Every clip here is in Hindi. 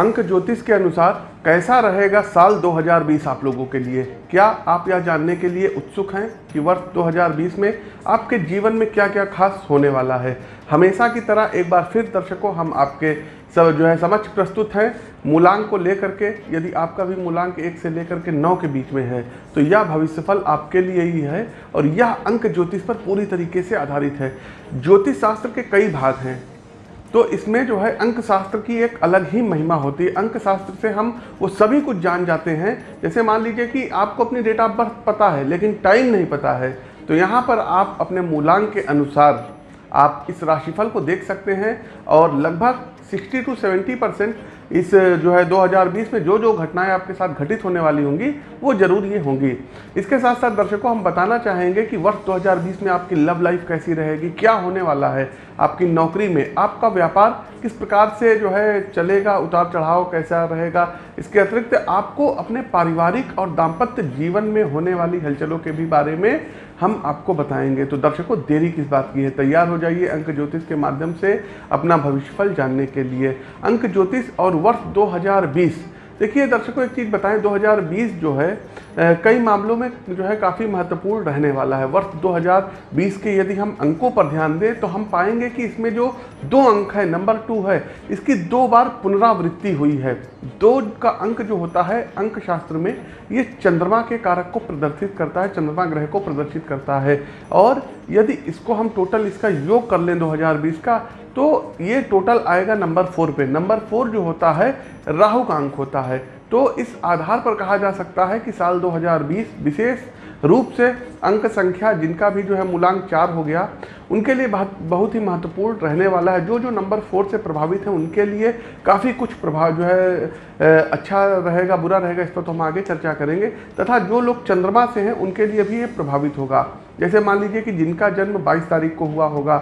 अंक ज्योतिष के अनुसार कैसा रहेगा साल 2020 आप लोगों के लिए? क्या आप यह जानने के लिए उत्सुक हैं कि वर्ष 2020 में आपके जीवन में क्या क्या खास होने वाला है? हमेशा की तरह एक बार फिर दर्शकों, हम आपके सब जो है समक्ष प्रस्तुत हैं। मूलांक को लेकर के, यदि आपका भी मूलांक एक से लेकर के नौ के बीच में है तो यह भविष्यफल आपके लिए ही है और यह अंक ज्योतिष पर पूरी तरीके से आधारित है। ज्योतिष शास्त्र के कई भाग हैं। तो इसमें जो है अंक शास्त्र की एक अलग ही महिमा होती है। अंक शास्त्र से हम वो सभी कुछ जान जाते हैं। जैसे मान लीजिए कि आपको अपनी डेट ऑफ़ बर्थ पता है, लेकिन टाइम नहीं पता है तो यहाँ पर आप अपने मूलांक के अनुसार आप इस राशिफल को देख सकते हैं और लगभग 60 टू 70 परसेंट इस जो है 2020 में जो जो घटनाएँ आपके साथ घटित होने वाली होंगी, वो ज़रूर ये होंगी। इसके साथ साथ दर्शकों, हम बताना चाहेंगे कि वर्ष 2020 में आपकी लव लाइफ कैसी रहेगी, क्या होने वाला है, आपकी नौकरी में, आपका व्यापार किस प्रकार से जो है चलेगा उतार चढ़ाव कैसा रहेगा, इसके अतिरिक्त आपको अपने पारिवारिक और दाम्पत्य जीवन में होने वाली हलचलों के भी बारे में हम आपको बताएँगे। तो दर्शकों, देरी किस बात की है? तैयार हो जाइए अंक ज्योतिष के माध्यम से अपना भविष्यफल जानने के लिए। अंक ज्योतिष और वर्ष 2020 देखिए दर्शकों, एक चीज़ बताएँ 2020 जो है कई मामलों में जो है काफ़ी महत्वपूर्ण रहने वाला है। वर्ष 2020 के यदि हम अंकों पर ध्यान दें तो हम पाएँगे कि इसमें जो दो अंक है, नंबर टू है, इसकी दो बार पुनरावृत्ति हुई है। दो का अंक जो होता है अंक शास्त्र में, ये चंद्रमा के कारक को प्रदर्शित करता है, चंद्रमा ग्रह को प्रदर्शित करता है। और यदि इसको हम टोटल इसका योग कर लें 2020 का तो ये टोटल आएगा नंबर फोर पे। नंबर फोर जो होता है, राहु का अंक होता है। तो इस आधार पर कहा जा सकता है कि साल 2020 विशेष रूप से अंक संख्या जिनका भी जो है मूलांक चार हो गया, उनके लिए बहुत बहुत ही महत्वपूर्ण रहने वाला है। जो जो नंबर फोर से प्रभावित हैं, उनके लिए काफ़ी कुछ प्रभाव जो है अच्छा रहेगा, बुरा रहेगा, इस पर तो हम आगे चर्चा करेंगे। तथा जो लोग चंद्रमा से हैं, उनके लिए भी ये प्रभावित होगा। जैसे मान लीजिए कि जिनका जन्म 22 तारीख को हुआ होगा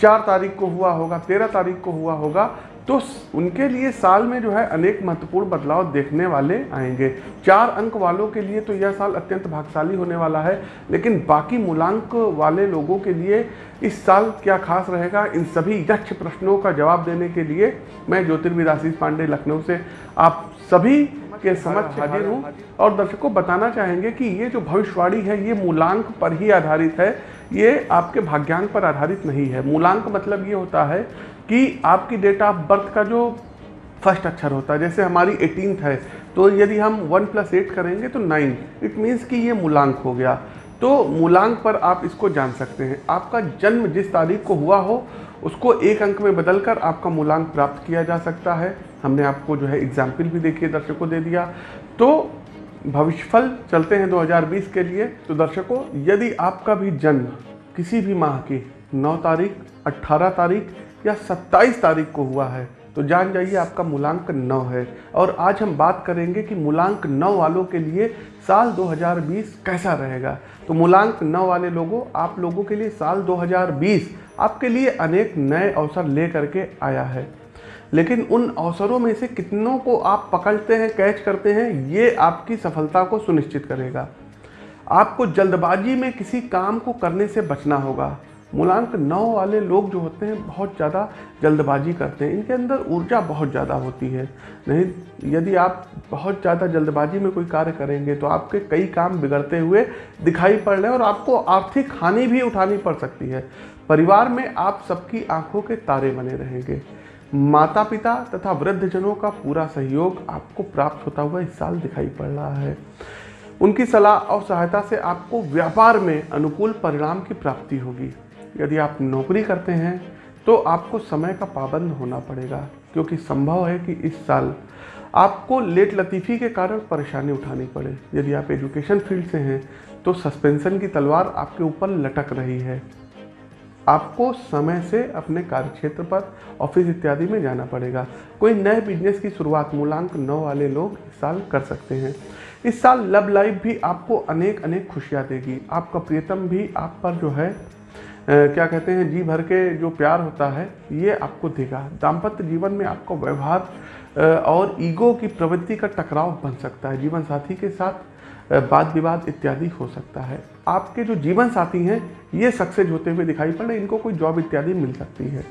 चार तारीख को हुआ होगा, तेरह तारीख को हुआ होगा तो उनके लिए साल में जो है अनेक महत्वपूर्ण बदलाव देखने वाले आएँगे। चार अंक वालों के लिए तो यह साल अत्यंत भागशाली होने वाला है, लेकिन बाकी मूलांक वाले लोगों के लिए इस साल क्या खास रहेगा, इन सभी यक्ष प्रश्नों का जवाब देने के लिए मैं ज्योतिर्विद आशीष पांडे लखनऊ से आप सभी के समक्ष हाजिर हूँ। और दर्शकों, बताना चाहेंगे कि ये जो भविष्यवाणी है, ये मूलांक पर ही आधारित है। ये आपके भाग्यांक पर आधारित नहीं है। मूलांक मतलब ये होता है कि आपकी डेट ऑफ़ बर्थ का जो फ़र्स्ट अक्षर होता है, जैसे हमारी एटीनथ है तो यदि हम वन प्लस एट करेंगे तो नाइन इट मीन्स कि ये मूलांक हो गया। तो मूलांक पर आप इसको जान सकते हैं। आपका जन्म जिस तारीख को हुआ हो, उसको एक अंक में बदलकर आपका मूलांक प्राप्त किया जा सकता है। हमने आपको जो है एग्ज़ाम्पल भी देखिए, दर्शकों दे दिया। तो भविष्यफल चलते हैं 2020 के लिए। तो दर्शकों, यदि आपका भी जन्म किसी भी माह की 9 तारीख 18 तारीख या 27 तारीख को हुआ है तो जान जाइए आपका मूलांक नौ है। और आज हम बात करेंगे कि मूलांक नौ वालों के लिए साल 2020 कैसा रहेगा। तो मूलांक नौ वाले लोगों, आप लोगों के लिए साल 2020 आपके लिए अनेक नए अवसर ले करके आया है। लेकिन उन अवसरों में से कितनों को आप पकड़ते हैं, कैच करते हैं, ये आपकी सफलता को सुनिश्चित करेगा। आपको जल्दबाजी में किसी काम को करने से बचना होगा। मूलांक नौ वाले लोग जो होते हैं, बहुत ज़्यादा जल्दबाजी करते हैं। इनके अंदर ऊर्जा बहुत ज़्यादा होती है। नहीं, यदि आप बहुत ज़्यादा जल्दबाजी में कोई कार्य करेंगे तो आपके कई काम बिगड़ते हुए दिखाई पड़ रहे हैं और आपको आर्थिक हानि भी उठानी पड़ सकती है। परिवार में आप सबकी आँखों के तारे बने रहेंगे। माता पिता तथा वृद्धजनों का पूरा सहयोग आपको प्राप्त होता हुआ इस साल दिखाई पड़ रहा है। उनकी सलाह और सहायता से आपको व्यापार में अनुकूल परिणाम की प्राप्ति होगी। यदि आप नौकरी करते हैं तो आपको समय का पाबंद होना पड़ेगा, क्योंकि संभव है कि इस साल आपको लेट लतीफ़ी के कारण परेशानी उठानी पड़े। यदि आप एजुकेशन फ़ील्ड से हैं तो सस्पेंशन की तलवार आपके ऊपर लटक रही है। आपको समय से अपने कार्यक्षेत्र पर ऑफ़िस इत्यादि में जाना पड़ेगा। कोई नए बिज़नेस की शुरुआत मूलांक नौ वाले लोग इस साल कर सकते हैं। इस साल लव लाइफ भी आपको अनेक अनेक खुशियाँ देगी। आपका प्रियतम भी आप पर जो है क्या कहते हैं, जी भर के जो प्यार होता है, ये आपको देगा। दाम्पत्य जीवन में आपका व्यवहार और ईगो की प्रवृत्ति का टकराव बन सकता है। जीवन साथी के साथ वाद विवाद इत्यादि हो सकता है। आपके जो जीवन साथी हैं, ये सक्सेस होते हुए दिखाई पड़ रहे इनको कोई जॉब इत्यादि मिल सकती है।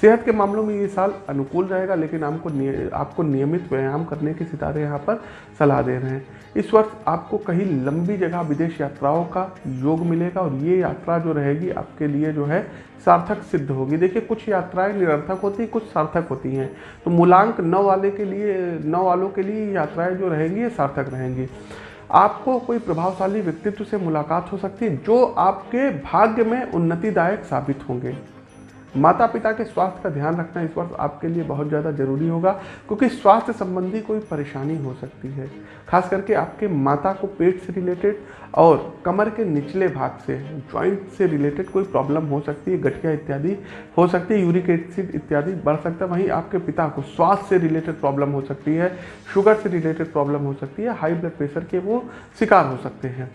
सेहत के मामलों में ये साल अनुकूल रहेगा, लेकिन आपको आपको नियमित व्यायाम करने के सितारे यहाँ पर सलाह दे रहे हैं। इस वर्ष आपको कहीं लंबी जगह विदेश यात्राओं का योग मिलेगा और ये यात्रा जो रहेगी, आपके लिए जो है सार्थक सिद्ध होगी। देखिए, कुछ यात्राएँ निरर्थक होती हैं, कुछ सार्थक होती हैं। तो मूलांक नौ वाले के लिए, नौ वालों के लिए यात्राएँ जो रहेंगी, ये सार्थक रहेंगी। आपको कोई प्रभावशाली व्यक्तित्व से मुलाकात हो सकती है, जो आपके भाग्य में उन्नतिदायक साबित होंगे। माता पिता के स्वास्थ्य का ध्यान रखना इस वर्ष आपके लिए बहुत ज़्यादा ज़रूरी होगा, क्योंकि स्वास्थ्य संबंधी कोई परेशानी हो सकती है। खास करके आपके माता को पेट से रिलेटेड और कमर के निचले भाग से जॉइंट से रिलेटेड कोई प्रॉब्लम हो सकती है, गठिया इत्यादि हो सकती है यूरिक एसिड इत्यादि बढ़ सकता है। वहीं आपके पिता को स्वास्थ्य से रिलेटेड प्रॉब्लम हो सकती है शुगर से रिलेटेड प्रॉब्लम हो सकती है हाई ब्लड प्रेशर के वो शिकार हो सकते हैं।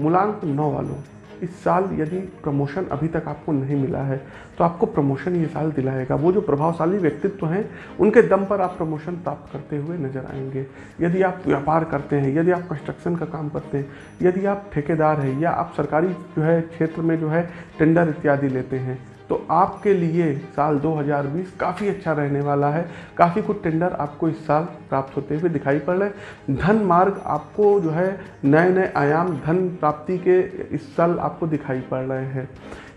मूलांक नौ वालों। इस साल यदि प्रमोशन अभी तक आपको नहीं मिला है तो आपको प्रमोशन ये साल दिलाएगा। वो जो प्रभावशाली व्यक्तित्व हैं, उनके दम पर आप प्रमोशन प्राप्त करते हुए नज़र आएँगे। यदि आप व्यापार करते हैं, यदि आप कंस्ट्रक्शन का काम करते हैं, यदि आप ठेकेदार हैं, या आप सरकारी जो है क्षेत्र में जो है टेंडर इत्यादि लेते हैं तो आपके लिए साल 2020 काफ़ी अच्छा रहने वाला है। काफ़ी कुछ टेंडर आपको इस साल प्राप्त होते हुए दिखाई पड़ रहे धन मार्ग आपको जो है नए नए आयाम धन प्राप्ति के इस साल आपको दिखाई पड़ रहे हैं।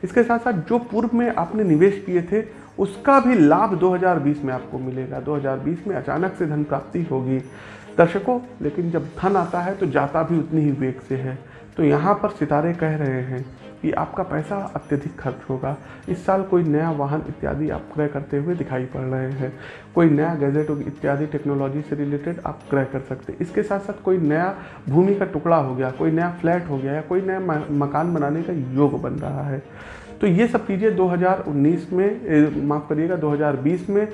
इसके साथ साथ जो पूर्व में आपने निवेश किए थे, उसका भी लाभ 2020 में आपको मिलेगा। 2020 में अचानक से धन प्राप्ति होगी। दर्शकों, लेकिन जब धन आता है तो जाता भी उतनी ही वेग से है। तो यहाँ पर सितारे कह रहे हैं कि आपका पैसा अत्यधिक खर्च होगा। इस साल कोई नया वाहन इत्यादि आप क्रय करते हुए दिखाई पड़ रहे हैं। कोई नया गैजेट इत्यादि टेक्नोलॉजी से रिलेटेड आप क्रय कर सकते हैं। इसके साथ साथ कोई नया भूमि का टुकड़ा हो गया, कोई नया फ्लैट हो गया या कोई नया मकान बनाने का योग बन रहा है। तो ये सब चीज़ें 2019 में माफ़ करिएगा 2020 में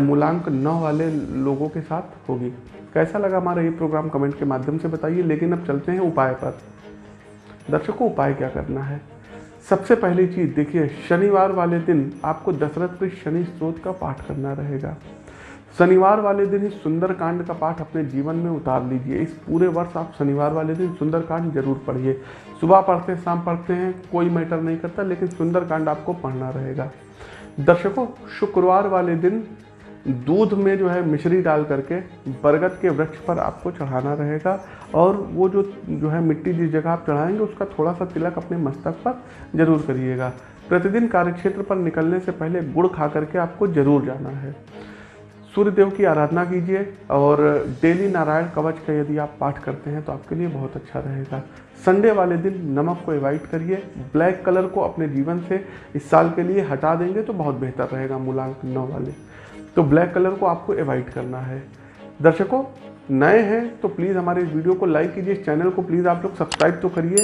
मूलांक नौ वाले लोगों के साथ होगी। कैसा लगा हमारा ये प्रोग्राम? कमेंट के माध्यम से बताइए। लेकिन अब चलते हैं उपाय पर। दर्शकों, उपाय क्या करना है? सबसे पहली चीज़, देखिए, शनिवार वाले दिन आपको दशरथ के शनि स्त्रोत का पाठ करना रहेगा। शनिवार वाले दिन ही सुंदरकांड का पाठ अपने जीवन में उतार लीजिए। इस पूरे वर्ष आप शनिवार वाले दिन सुंदरकांड ज़रूर पढ़िए। सुबह पढ़ते हैं शाम पढ़ते हैं, कोई मैटर नहीं करता, लेकिन सुंदरकांड आपको पढ़ना रहेगा। दर्शकों, शुक्रवार वाले दिन दूध में जो है मिश्री डाल करके बरगद के वृक्ष पर आपको चढ़ाना रहेगा और वो जो जो है मिट्टी जिस जगह आप चढ़ाएँगे, उसका थोड़ा सा तिलक अपने मस्तक पर ज़रूर करिएगा। प्रतिदिन कार्यक्षेत्र पर निकलने से पहले गुड़ खा करके आपको ज़रूर जाना है। सूर्य देव की आराधना कीजिए और डेली नारायण कवच का यदि आप पाठ करते हैं तो आपके लिए बहुत अच्छा रहेगा। संडे वाले दिन नमक को एवॉइड करिए, ब्लैक कलर को अपने जीवन से इस साल के लिए हटा देंगे तो बहुत बेहतर रहेगा मूलांक नौ वाले। तो ब्लैक कलर को आपको एवॉइड करना है। दर्शकों, नए हैं तो प्लीज़ हमारे इस वीडियो को लाइक कीजिए, इस चैनल को प्लीज़ आप लोग सब्सक्राइब तो करिए।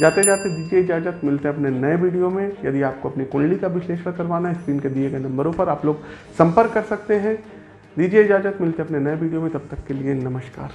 जाते जाते दीजिए इजाज़त, मिलते हैं अपने नए वीडियो में। यदि आपको अपनी कुंडली का विश्लेषण करवाना है स्क्रीन के दिए गए नंबरों पर आप लोग संपर्क कर सकते हैं। दीजिए इजाज़त, मिलते हैं अपने नए वीडियो में, तब तक के लिए नमस्कार।